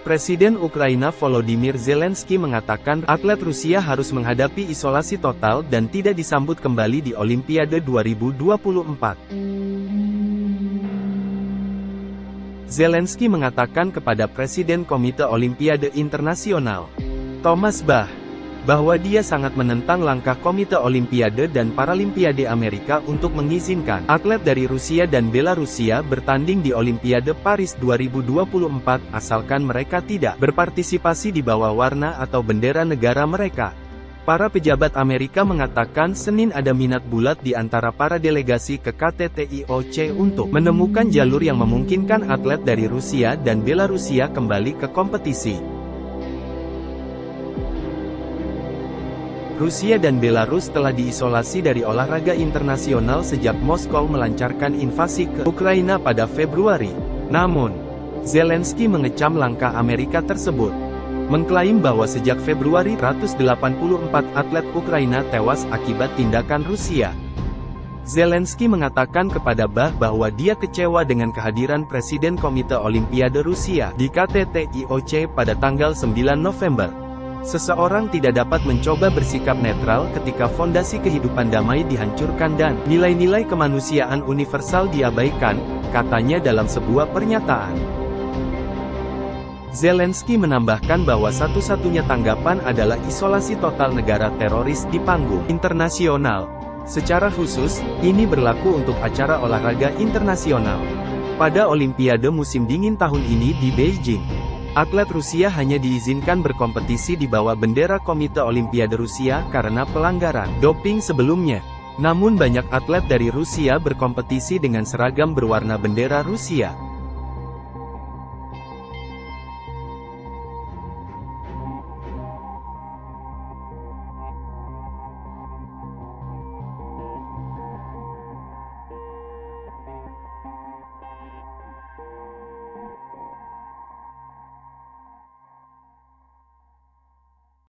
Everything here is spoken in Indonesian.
Presiden Ukraina Volodymyr Zelensky mengatakan atlet Rusia harus menghadapi isolasi total dan tidak disambut kembali di Olimpiade 2024. Zelensky mengatakan kepada Presiden Komite Olimpiade Internasional, Thomas Bach, bahwa dia sangat menentang langkah Komite Olimpiade dan Paralimpiade Amerika untuk mengizinkan atlet dari Rusia dan Belarusia bertanding di Olimpiade Paris 2024 asalkan mereka tidak berpartisipasi di bawah warna atau bendera negara mereka. Para pejabat Amerika mengatakan Senin ada minat bulat di antara para delegasi ke KTT untuk menemukan jalur yang memungkinkan atlet dari Rusia dan Belarusia kembali ke kompetisi. Rusia dan Belarus telah diisolasi dari olahraga internasional sejak Moskow melancarkan invasi ke Ukraina pada Februari. Namun, Zelensky mengecam langkah Amerika tersebut. Mengklaim bahwa sejak Februari 184 atlet Ukraina tewas akibat tindakan Rusia. Zelensky mengatakan kepada Bah bahwa dia kecewa dengan kehadiran Presiden Komite Olimpiade Rusia di KTT IOC pada tanggal 9 November. Seseorang tidak dapat mencoba bersikap netral ketika fondasi kehidupan damai dihancurkan dan nilai-nilai kemanusiaan universal diabaikan, katanya dalam sebuah pernyataan. Zelensky menambahkan bahwa satu-satunya tanggapan adalah isolasi total negara teroris di panggung internasional. Secara khusus, ini berlaku untuk acara olahraga internasional. Pada Olimpiade musim dingin tahun ini di Beijing, Atlet Rusia hanya diizinkan berkompetisi di bawah bendera Komite Olimpiade Rusia karena pelanggaran doping sebelumnya. Namun banyak atlet dari Rusia berkompetisi dengan seragam berwarna bendera Rusia.